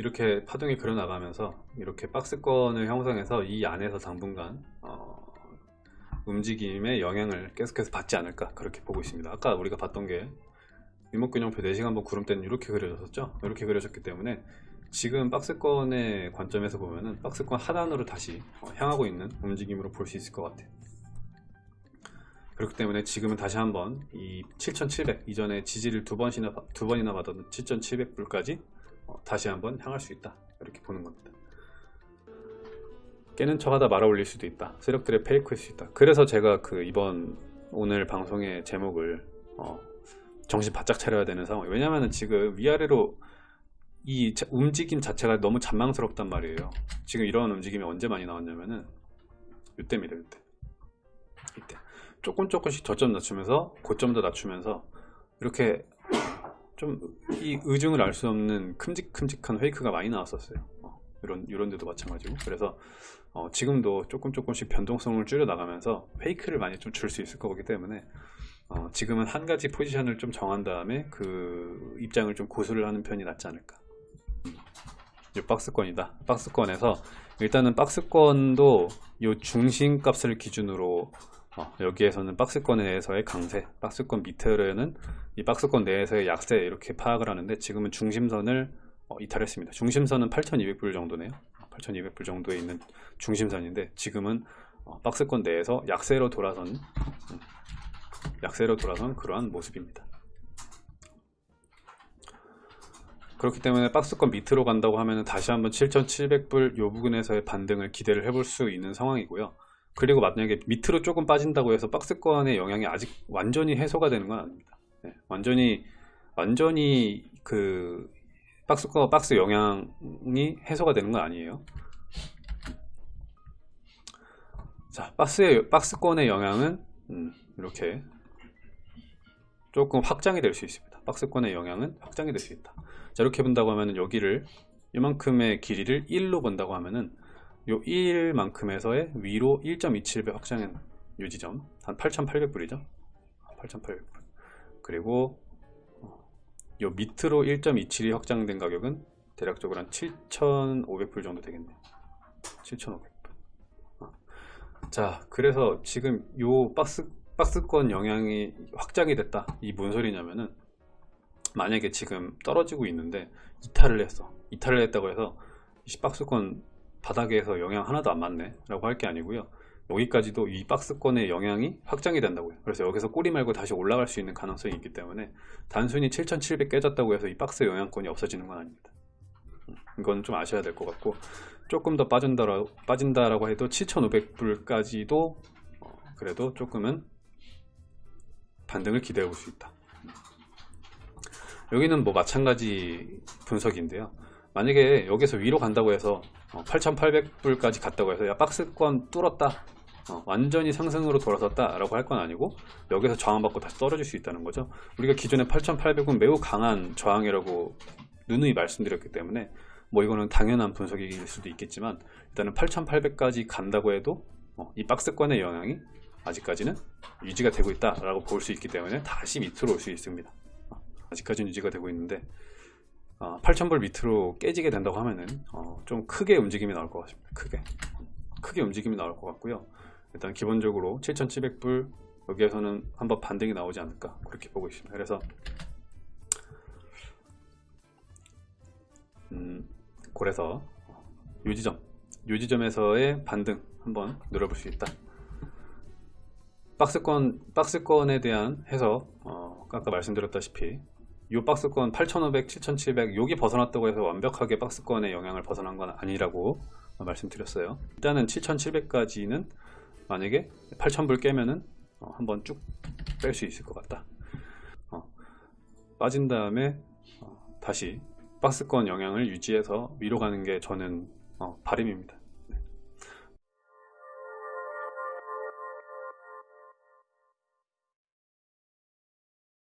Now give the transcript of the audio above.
이렇게 파동이 그려나가면서 이렇게 박스권을 형성해서 이 안에서 당분간 어, 움직임에 영향을 계속해서 받지 않을까 그렇게 보고 있습니다. 아까 우리가 봤던 게 일목균형표 4시간번 구름대는 이렇게 그려졌었죠? 이렇게 그려졌기 때문에 지금 박스권의 관점에서 보면은 박스권 하단으로 다시 어, 향하고 있는 움직임으로 볼 수 있을 것 같아요. 그렇기 때문에 지금은 다시 한번 이 7700 이전에 지지를 두 번이나 두 번이나 받았던 7700불까지 어, 다시 한번 향할 수 있다. 이렇게 보는 겁니다. 깨는 척하다 말아 올릴 수도 있다. 세력들의 페이크일 수 있다. 그래서 제가 그 이번 오늘 방송의 제목을 어, 정신 바짝 차려야 되는 상황. 왜냐면은 지금 위아래로 이 자- 움직임 자체가 너무 잔망스럽단 말이에요. 지금 이런 움직임이 언제 많이 나왔냐면은 이때입니다 이때. 이때. 조금 조금씩 저점 낮추면서 고점도 낮추면서 이렇게 좀 이 의중을 알 수 없는 큼직큼직한 페이크가 많이 나왔었어요. 어, 이런 이런 데도 마찬가지고. 그래서 어, 지금도 조금 조금씩 변동성을 줄여 나가면서 페이크를 많이 좀 줄 수 있을 거기 때문에 어, 지금은 한 가지 포지션을 좀 정한 다음에 그 입장을 좀 고수를 하는 편이 낫지 않을까. 이 박스권이다. 박스권에서 일단은 박스권도 이 중심값을 기준으로 어, 여기에서는 박스권 내에서의 강세 박스권 밑에는 이 박스권 내에서의 약세 이렇게 파악을 하는데 지금은 중심선을 어, 이탈했습니다. 중심선은 8200불 정도네요. 8200불 정도에 있는 중심선인데 지금은 어, 박스권 내에서 약세로 돌아선 음, 약세로 돌아선 그러한 모습입니다. 그렇기 때문에 박스권 밑으로 간다고 하면 다시 한번 7700불 요 부분에서의 반등을 기대를 해볼 수 있는 상황이고요 그리고 만약에 밑으로 조금 빠진다고 해서 박스권의 영향이 아직 완전히 해소가 되는 건 아닙니다. 네, 완전히 완전히 그 박스권 박스 영향이 해소가 되는 건 아니에요. 자 박스의 박스권의 영향은 음, 이렇게 조금 확장이 될 수 있습니다. 박스권의 영향은 확장이 될 수 있다. 자 이렇게 본다고 하면은 여기를 이만큼의 길이를 1로 본다고 하면은 요 1만큼에서의 위로 1.27배 확장한 요 지점. 한 8,800불이죠? 8,800불. 그리고 어, 요 밑으로 1.27이 확장된 가격은 대략적으로 한 7,500불 정도 되겠네요. 7,500불. 어. 자 그래서 지금 요 박스 박스권 영향이 확장이 됐다. 이 뭔 소리냐면은 만약에 지금 떨어지고 있는데 이탈을 했어. 이탈을 했다고 해서 이 박스권 바닥에서 영향 하나도 안 맞네 라고 할 게 아니고요. 여기까지도 이 박스권의 영향이 확장이 된다고요. 그래서 여기서 꼬리 말고 다시 올라갈 수 있는 가능성이 있기 때문에 단순히 7700 깨졌다고 해서 이 박스 영향권이 없어지는 건 아닙니다. 음, 이건 좀 아셔야 될 것 같고 조금 더 빠진다라, 빠진다라고 해도 7500불까지도 어, 그래도 조금은 반등을 기대해 볼 수 있다. 여기는 뭐 마찬가지 분석인데요 만약에 여기서 위로 간다고 해서 8800불까지 갔다고 해서 야 박스권 뚫었다 어, 완전히 상승으로 돌아섰다 라고 할 건 아니고 여기서 저항받고 다시 떨어질 수 있다는 거죠. 우리가 기존에 8800은 매우 강한 저항이라고 누누이 말씀드렸기 때문에 뭐 이거는 당연한 분석일 수도 있겠지만 일단은 8800까지 간다고 해도 어, 이 박스권의 영향이 아직까지는 유지가 되고 있다 라고 볼 수 있기 때문에 다시 밑으로 올 수 있습니다. 어, 아직까지는 유지가 되고 있는데 어, 8000불 밑으로 깨지게 된다고 하면은 어, 좀 크게 움직임이 나올 것 같습니다. 크게. 크게 움직임이 나올 것 같고요. 일단 기본적으로 7700불 여기에서는 한번 반등이 나오지 않을까 그렇게 보고 있습니다. 그래서 음, 그래서 요 지점 요 지점에서의 반등 한번 노려볼 수 있다. 박스권 박스권에 대한 해석 어, 아까 말씀드렸다시피 이 박스권 8500, 7700 여기 벗어났다고 해서 완벽하게 박스권의 영향을 벗어난 건 아니라고 말씀드렸어요. 일단은 7700까지는 만약에 8000불 깨면은 어, 한번 쭉 뺄 수 있을 것 같다. 어, 빠진 다음에 어, 다시 박스권 영향을 유지해서 위로 가는 게 저는 어, 바람입니다